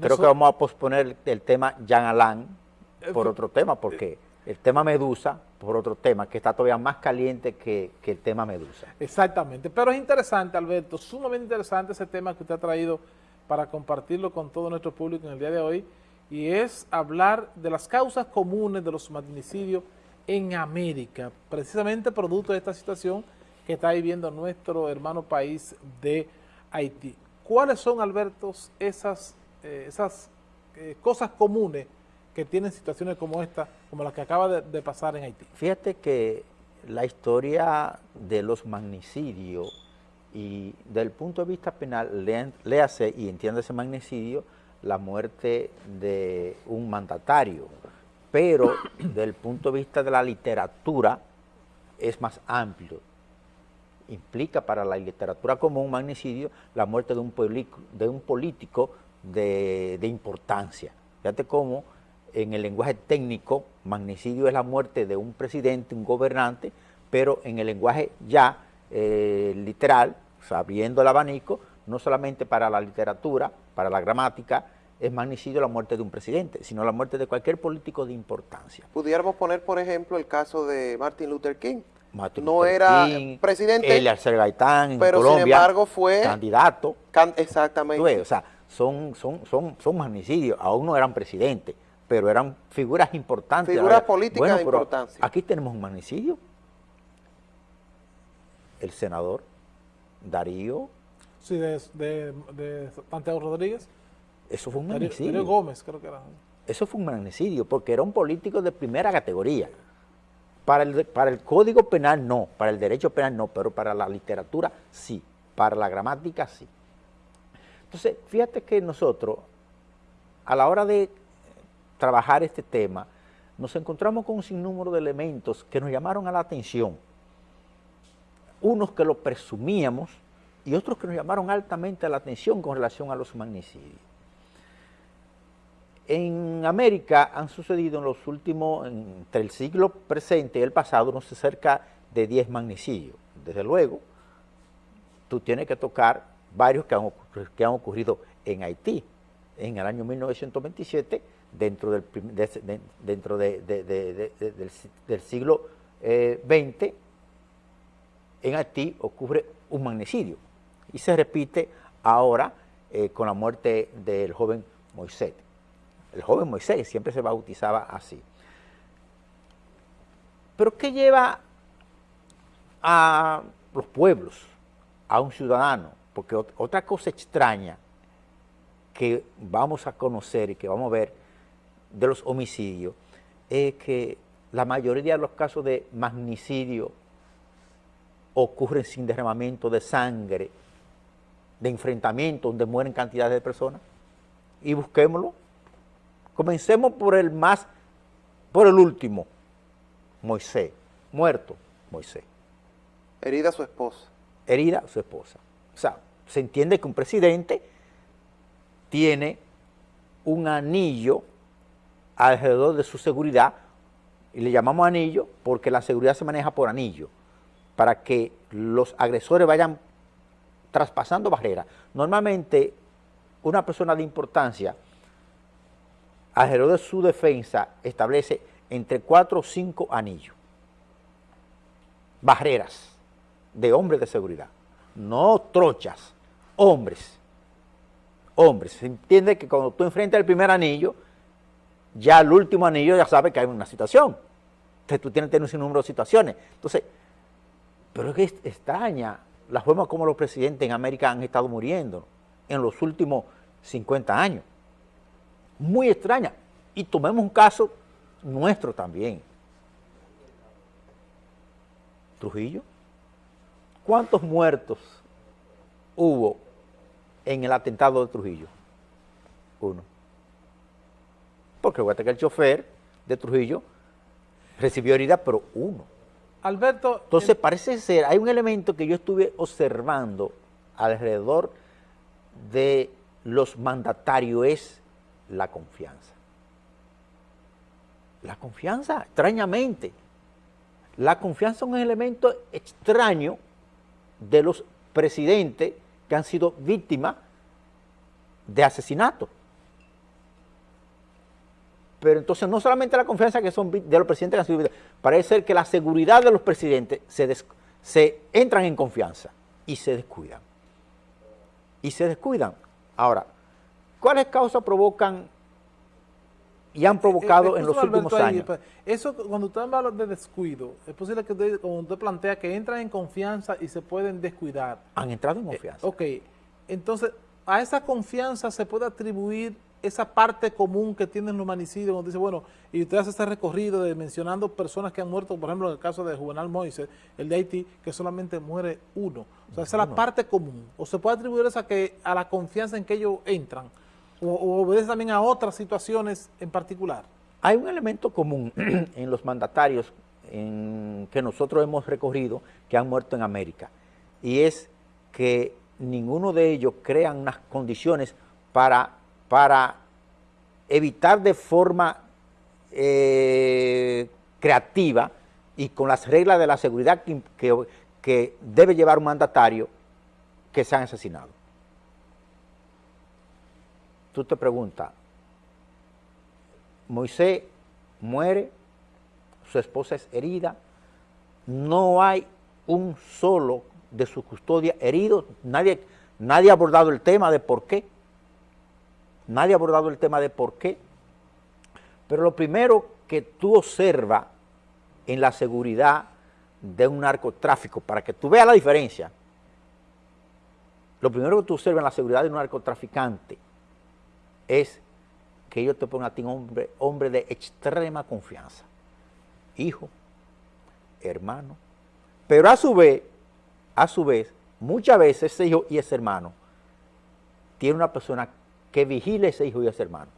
Creo que vamos a posponer el tema Jean Alain por otro tema, porque el tema Medusa, por otro tema, que está todavía más caliente que, el tema Medusa. Exactamente, pero es interesante, Alberto, sumamente interesante ese tema que usted ha traído para compartirlo con todo nuestro público en el día de hoy, y es hablar de las causas comunes de los magnicidios en América, precisamente producto de esta situación que está viviendo nuestro hermano país de Haití. ¿Cuáles son, Alberto, esas, eh, esas eh, cosas comunes que tienen situaciones como esta, como la que acaba de, pasar en Haití? Fíjate que la historia de los magnicidios y del punto de vista penal, léase y entiende ese magnicidio la muerte de un mandatario, pero del punto de vista de la literatura es más amplio. Implica para la literatura como un magnicidio la muerte de un político de, de importancia. Fíjate cómo en el lenguaje técnico, magnicidio es la muerte de un presidente, un gobernante, pero en el lenguaje ya eh, literal, sabiendo el abanico, no solamente para la literatura, para la gramática, es magnicidio la muerte de un presidente, sino la muerte de cualquier político de importancia. Pudiéramos poner, por ejemplo, el caso de Martin Luther King. no era presidente, Gaitán en pero sin embargo fue candidato. exactamente. o sea, son, son, son, son magnicidios, aún no eran presidentes pero eran figuras importantes. Figuras políticas de importancia. Aquí tenemos un magnicidio. El senador Darío. Sí, de, de, Santiago Rodríguez. Eso fue un magnicidio. Darío Gómez, creo que era. Eso fue un magnicidio, porque era un político de primera categoría. Para el, para el Código Penal no, para el derecho penal no, pero para la literatura sí, para la gramática sí. Entonces, fíjate que nosotros, a la hora de trabajar este tema, nos encontramos con un sinnúmero de elementos que nos llamaron a la atención. Unos que lo presumíamos y otros que nos llamaron altamente a la atención con relación a los magnicidios. En América han sucedido en los últimos, entre el siglo presente y el pasado, no sé, cerca de 10 magnicidios. Desde luego, tú tienes que tocar varios que han, que han ocurrido en Haití. En el año 1927 dentro del, dentro del, siglo XX, eh, en Haití ocurre un magnicidio y se repite ahora eh, con la muerte del joven Moisés. El joven Moisés siempre se bautizaba así. Pero ¿qué lleva a los pueblos, a un ciudadano? Porque otra cosa extraña que vamos a conocer y que vamos a ver de los homicidios es que la mayoría de los casos de magnicidio ocurren sin derramamiento de sangre, de enfrentamiento, donde mueren cantidades de personas. Y busquémoslo. Comencemos por el más, por el último, Moisés, muerto Moisés. Herida su esposa. Herida su esposa. O sea, se entiende que un presidente tiene un anillo alrededor de su seguridad, y le llamamos anillo porque la seguridad se maneja por anillo, para que los agresores vayan traspasando barreras. Normalmente, una persona de importancia, alrededor de su defensa, establece entre cuatro o cinco anillos, barreras de hombres de seguridad, no trochas, hombres, hombres. Se entiende que cuando tú enfrentas el primer anillo, ya el último anillo ya sabe que hay una situación. Entonces tú tienes, tienes un número de situaciones. Entonces, pero es que es extraña la forma como los presidentes en América han estado muriendo en los últimos 50 años. Muy extraña. Y tomemos un caso nuestro también. Trujillo. ¿Cuántos muertos hubo en el atentado de Trujillo? Uno porque recuerda que el chofer de Trujillo recibió herida, pero uno. Alberto... Entonces parece ser, hay un elemento que yo estuve observando alrededor de los mandatarios, es la confianza. La confianza, extrañamente. La confianza es un elemento extraño de los presidentes que han sido víctimas de asesinato. pero entonces no solamente la confianza que son de los presidentes que han sido parece ser que la seguridad de los presidentes se, se entran en confianza y se descuidan. Y se descuidan. Ahora, ¿cuáles causas provocan y han provocado eh, en los últimos años? Pues, eso, cuando usted habla de descuido, es posible que usted, usted plantea, que entran en confianza y se pueden descuidar. Han entrado en confianza. ok, entonces, a esa confianza se puede atribuir esa parte común que tienen los manicidios, cuando dice, bueno, y usted hace este recorrido de mencionando personas que han muerto, por ejemplo, en el caso de Juvenal Moisés, el de Haití, que solamente muere uno. O sea, esa es la parte común. O se puede atribuir esa que, a la confianza en que ellos entran, o, obedece también a otras situaciones en particular. Hay un elemento común en los mandatarios que nosotros hemos recorrido que han muerto en América, y es que ninguno de ellos crean unas condiciones para para evitar de forma eh, creativa y con las reglas de la seguridad que, debe llevar un mandatario que sean asesinados. Tú te preguntas, Moisés muere, su esposa es herida, no hay un solo de su custodia herido, nadie, nadie ha abordado el tema de por qué. Nadie ha abordado el tema de por qué. Pero lo primero que tú observas en la seguridad de un narcotráfico, para que tú veas la diferencia, lo primero que tú observas en la seguridad de un narcotraficante es que ellos te ponen a ti un hombre, hombre de extrema confianza. Hijo, hermano. Pero a su vez, a su vez, muchas veces ese hijo y ese hermano tiene una persona que vigile ese hijo y ese hermano.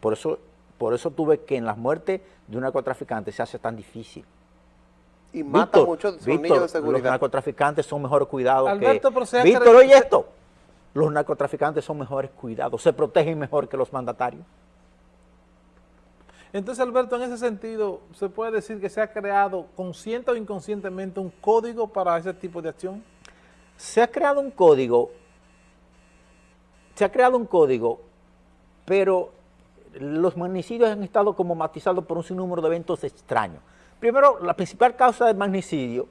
Por eso, por eso tuve que en las muertes de un narcotraficante se hace tan difícil. Y mata muchos niños de seguridad. Los narcotraficantes son mejores cuidados Alberto, que... Víctor, oye esto. Los narcotraficantes son mejores cuidados, se protegen mejor que los mandatarios. Entonces, Alberto, en ese sentido, ¿se puede decir que se ha creado consciente o inconscientemente un código para ese tipo de acción? Se ha creado un código se ha creado un código, pero los magnicidios han estado como matizados por un sinnúmero de eventos extraños. Primero, la principal causa del magnicidio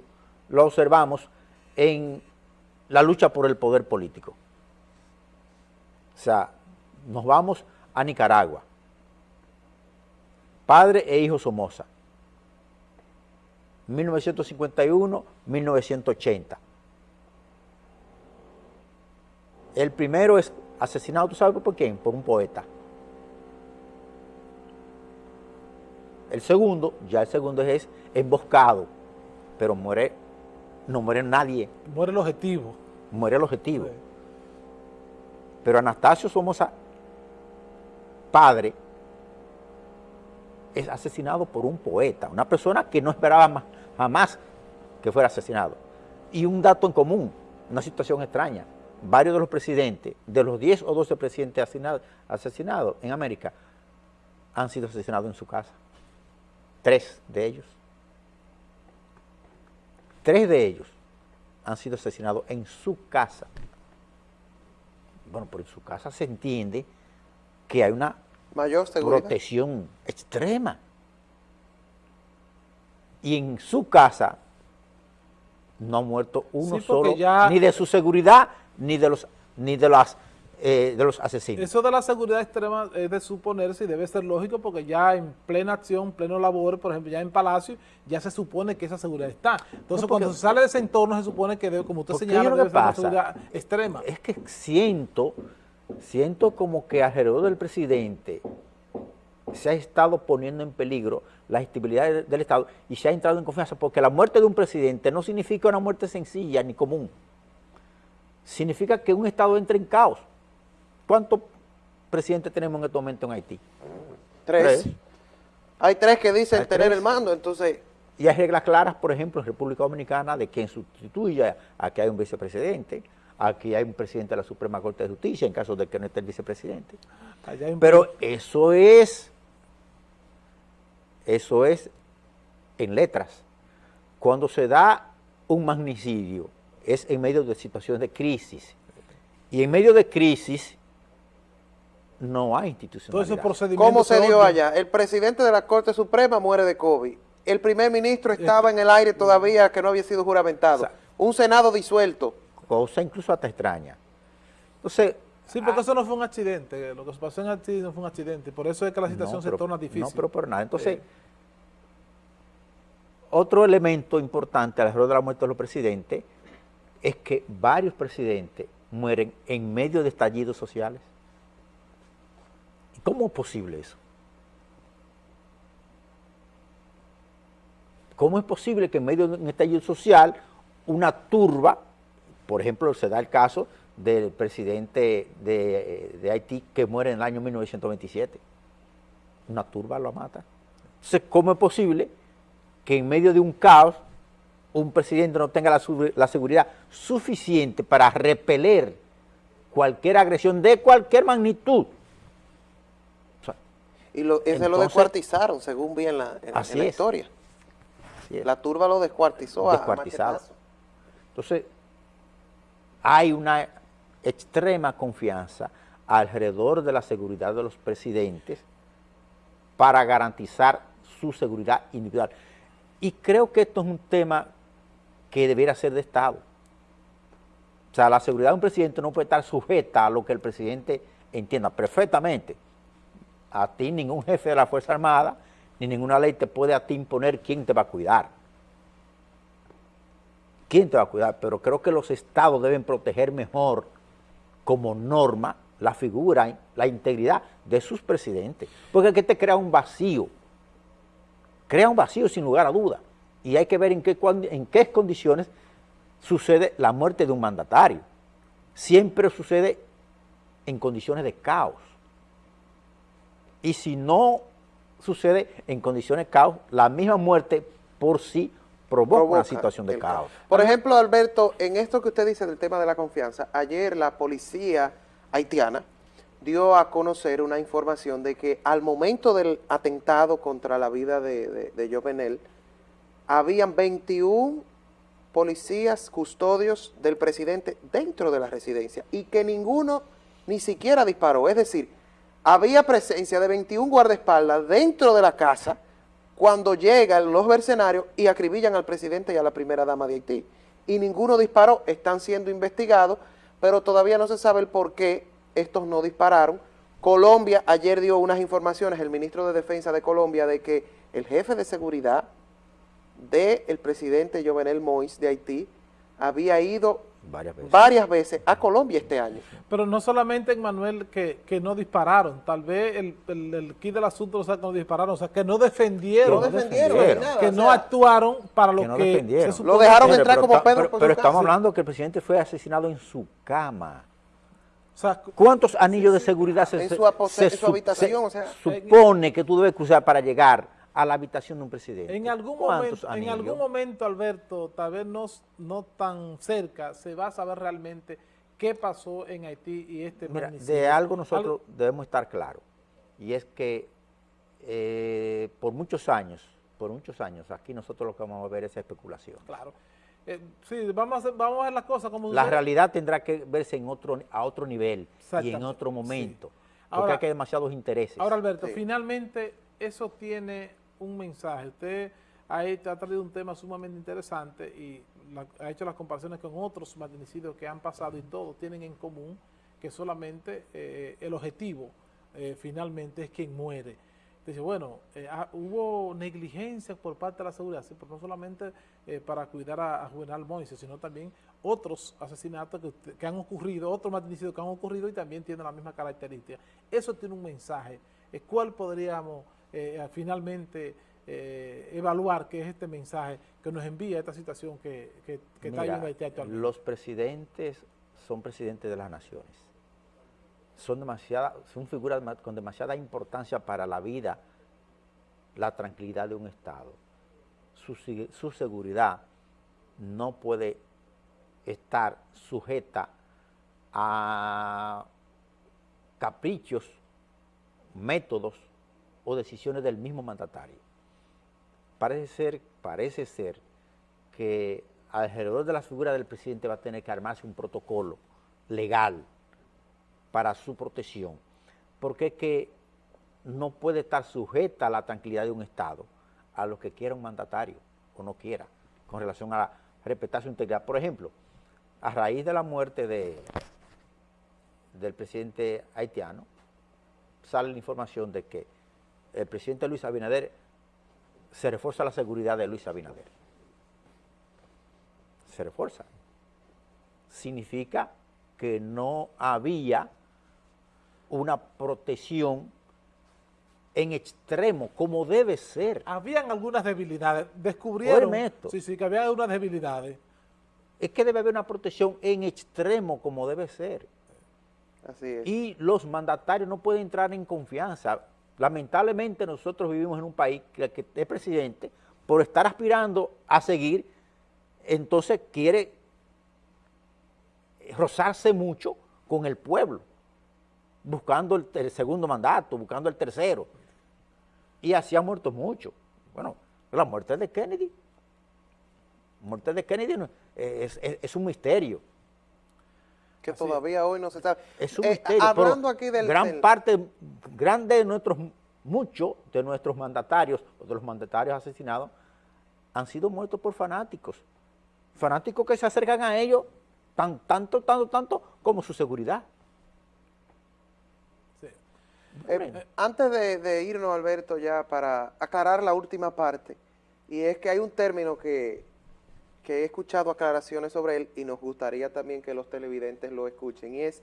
lo observamos en la lucha por el poder político. O sea, nos vamos a Nicaragua. Padre e hijo Somoza. 1951-1980. El primero es Asesinado, ¿tú sabes por quién? Por un poeta. El segundo, ya el segundo es emboscado, pero muere, no muere nadie. Muere el objetivo. Muere el objetivo. Pero Anastasio Somoza, padre, es asesinado por un poeta, una persona que no esperaba jamás que fuera asesinado. Y un dato en común, una situación extraña varios de los presidentes, de los 10 o 12 presidentes asesinados, en América, han sido asesinados en su casa. Tres de ellos. Tres de ellos han sido asesinados en su casa. Bueno, por en su casa se entiende que hay una Mayor protección extrema. Y en su casa no ha muerto uno solo, ni de su seguridad, ni de los ni de las eh, de los asesinos. Eso de la seguridad extrema es de suponerse y debe ser lógico porque ya en plena acción, pleno labor, por ejemplo, ya en Palacio, ya se supone que esa seguridad está. Entonces, cuando se sale de ese entorno, se supone que, debe, como usted señala, debe ser una seguridad extrema. Es que siento, siento como que alrededor del presidente se ha estado poniendo en peligro la estabilidad del Estado y se ha entrado en confianza, porque la muerte de un presidente no significa una muerte sencilla ni común significa que un Estado entra en caos. ¿Cuántos presidentes tenemos en este momento en Haití? Tres. Hay tres que dicen tener el mando, entonces... Y hay reglas claras, por ejemplo, en República Dominicana, de quien sustituya a que hay un vicepresidente, aquí hay un presidente de la Suprema Corte de Justicia, en caso de que no esté el vicepresidente. Pero eso es, eso es en letras. Cuando se da un magnicidio, es en medio de situaciones de crisis. Y en medio de crisis no hay institucionalidad. ¿Cómo se dio allá? El presidente de la Corte Suprema muere de COVID. El primer ministro estaba en el aire todavía que no había sido juramentado. Un Senado disuelto. Cosa incluso hasta extraña. Entonces... Sí, porque eso no fue un accidente. Lo que pasó en Haití no fue un accidente. Por eso es que la situación se torna difícil. No, pero por nada. Entonces, otro elemento importante alrededor de la muerte de los presidentes es que varios presidentes mueren en medio de estallidos sociales. ¿Cómo es posible eso? ¿Cómo es posible que en medio de un estallido social una turba, por ejemplo, se da el caso del presidente de, Haití que muere en el año 1927? Una turba lo mata. Entonces, ¿cómo es posible que en medio de un caos un presidente no tenga la, seguridad suficiente para repeler cualquier agresión de cualquier magnitud? Y lo, ese lo descuartizaron, según vi en la, historia. La turba lo descuartizó. Descuartizado. Entonces, hay una extrema confianza alrededor de la seguridad de los presidentes para garantizar su seguridad individual. Y creo que esto es un tema que debiera ser de Estado. O sea, la seguridad de un presidente no puede estar sujeta a lo que el presidente entienda perfectamente. A ti ningún jefe de la Fuerza Armada, ni ninguna ley te puede a ti imponer quién te va a cuidar. ¿Quién te va a cuidar? Pero creo que los estados deben proteger mejor como norma la figura, la integridad de sus presidentes. Porque que te crea un vacío crea un vacío sin lugar a duda y hay que ver en qué, en qué condiciones sucede la muerte de un mandatario. Siempre sucede en condiciones de caos. Y si no sucede en condiciones de caos, la misma muerte por sí provoca, una situación de caos. Por ejemplo, Alberto, en esto que usted dice del tema de la confianza, ayer la policía haitiana dio a conocer una información de que al momento del atentado contra la vida de, de, Jovenel, habían 21 policías custodios del presidente dentro de la residencia y que ninguno ni siquiera disparó. Es decir, había presencia de 21 guardaespaldas dentro de la casa cuando llegan los mercenarios y acribillan al presidente y a la primera dama de Haití. Y ninguno disparó, están siendo investigados, pero todavía no se sabe el por qué estos no dispararon. Colombia ayer dio unas informaciones, el ministro de Defensa de Colombia, de que el jefe de seguridad del presidente Jovenel Moïse de Haití había ido varias veces. a Colombia este año. Pero no solamente, Manuel, que, que no dispararon, tal vez el, el, kit del asunto o sea, que no dispararon, o sea, que no defendieron, no defendieron, que no actuaron para lo que, Lo dejaron entrar como Pedro Pero, estamos hablando que el presidente fue asesinado en su cama. ¿Cuántos anillos de seguridad se, supone que tú debes cruzar para llegar a la habitación de un presidente? En algún, momento, en algún momento, Alberto, tal vez no, no tan cerca, se va a saber realmente qué pasó en Haití y este Mira, de algo nosotros debemos estar claros, y es que eh, por muchos años, por muchos años, aquí nosotros lo que vamos a ver es especulación. Claro. Eh, sí, vamos a, vamos a ver las cosas como... La realidad tendrá que verse en otro, a otro nivel y en otro momento, porque hay demasiados intereses. Ahora, Alberto, finalmente eso tiene un mensaje. Usted ha, ha traído un tema sumamente interesante y ha hecho las comparaciones con otros magnicidios que han pasado y todos tienen en común que solamente eh, el objetivo eh, finalmente es quien muere. Dice, bueno, eh, ah, hubo negligencia por parte de la seguridad, sí, no solamente eh, para cuidar a, Juvenal Moise, sino también otros asesinatos que, han ocurrido, otros magnicidios que han ocurrido y también tienen la misma característica. Eso tiene un mensaje. ¿Cuál podríamos finalmente evaluar que es este mensaje que nos envía esta situación que, que, está viviendo Haití actualmente? Los presidentes son presidentes de las naciones son, demasiada, son figuras con demasiada importancia para la vida, la tranquilidad de un Estado. Su, su seguridad no puede estar sujeta a caprichos, métodos o decisiones del mismo mandatario. Parece ser, parece ser que alrededor de la figura del presidente va a tener que armarse un protocolo legal para su protección. porque es que no puede estar sujeta a la tranquilidad de un Estado a lo que quiera un mandatario o no quiera con relación a respetar su integridad. Por ejemplo, a raíz de la muerte de, del presidente haitiano, sale la información de que el presidente Luis Abinader se refuerza la seguridad de Luis Abinader. Se refuerza. Significa que no había una protección en extremo, como debe ser. Habían algunas debilidades, descubrieron esto. Sí, sí, que había algunas debilidades. Es que debe haber una protección en extremo, como debe ser. Así es. Y los mandatarios no pueden entrar en confianza. Lamentablemente nosotros vivimos en un país que, el presidente, por estar aspirando a seguir, entonces quiere rozarse mucho con el pueblo, buscando el, el segundo mandato, buscando el tercero y así ha muerto mucho. Bueno, la muerte de Kennedy, la muerte de Kennedy es, un misterio. Que todavía hoy no se sabe. Es un eh, misterio, hablando aquí del... Gran parte, grande de nuestros, muchos de nuestros mandatarios, o de los mandatarios asesinados, han sido muertos por fanáticos. Fanáticos que se acercan a ellos tan, tanto, tanto, tanto como su seguridad. Eh, antes de, irnos, Alberto, ya para aclarar la última parte, y es que hay un término que, he escuchado aclaraciones sobre él y nos gustaría también que los televidentes lo escuchen, y es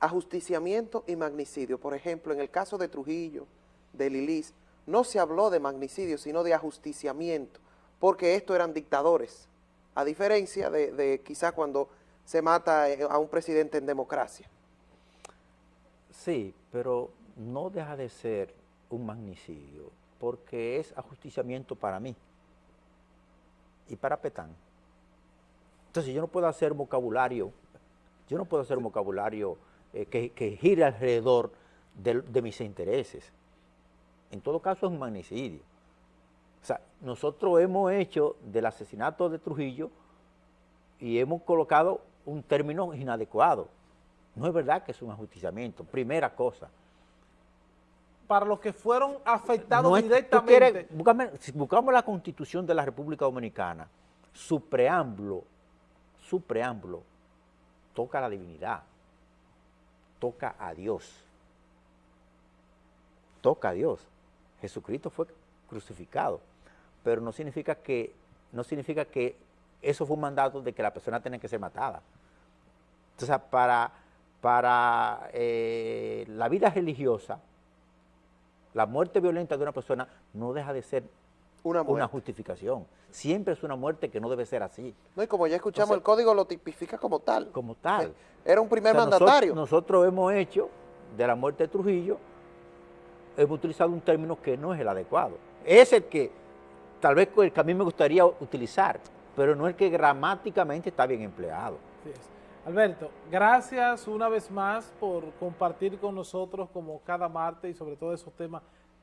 ajusticiamiento y magnicidio. Por ejemplo, en el caso de Trujillo, de Lilis, no se habló de magnicidio, sino de ajusticiamiento, porque estos eran dictadores, a diferencia de, de quizá cuando se mata eh, a un presidente en democracia. Sí, pero no deja de ser un magnicidio, porque es ajusticiamiento para mí y para Petán. Entonces yo no puedo hacer vocabulario, yo no puedo hacer un vocabulario eh, que, gire alrededor de, de, mis intereses. En todo caso es un magnicidio. O sea, nosotros hemos hecho del asesinato de Trujillo y hemos colocado un término inadecuado. No es verdad que es un ajusticiamiento, primera cosa para los que fueron afectados directamente. si buscamos la Constitución de la República Dominicana, su preámbulo, su preámbulo toca a la divinidad, toca a Dios, toca a Dios. Jesucristo fue crucificado, pero no significa que, no significa que eso fue un mandato de que la persona tenga que ser matada. Entonces, para, para eh, la vida religiosa, la muerte violenta de una persona no deja de ser una, justificación. Siempre es una muerte que no debe ser así. No, y como ya escuchamos, el código lo tipifica como tal. Como tal. Era un primer mandatario. Nosotros, hemos hecho de la muerte de Trujillo, hemos utilizado un término que no es el adecuado. Es el que, tal vez el que a mí me gustaría utilizar, pero no el que gramáticamente está bien empleado. Alberto, gracias una vez más por compartir con nosotros como cada martes y sobre todo esos temas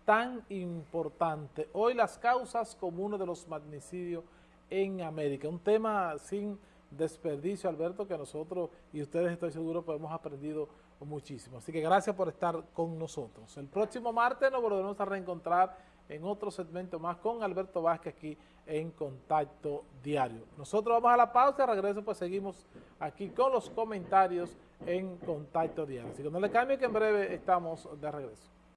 tan importantes. Hoy las causas comunes de los magnicidios en América, un tema sin desperdicio, Alberto, que nosotros y ustedes estoy seguro pues hemos aprendido muchísimo. Así que gracias por estar con nosotros. El próximo martes nos volveremos a reencontrar en otro segmento más con Alberto Vázquez aquí en Contacto Diario. Nosotros vamos a la pausa, regreso pues seguimos aquí con los comentarios en Contacto Diario. Así que no le cambie que en breve estamos de regreso.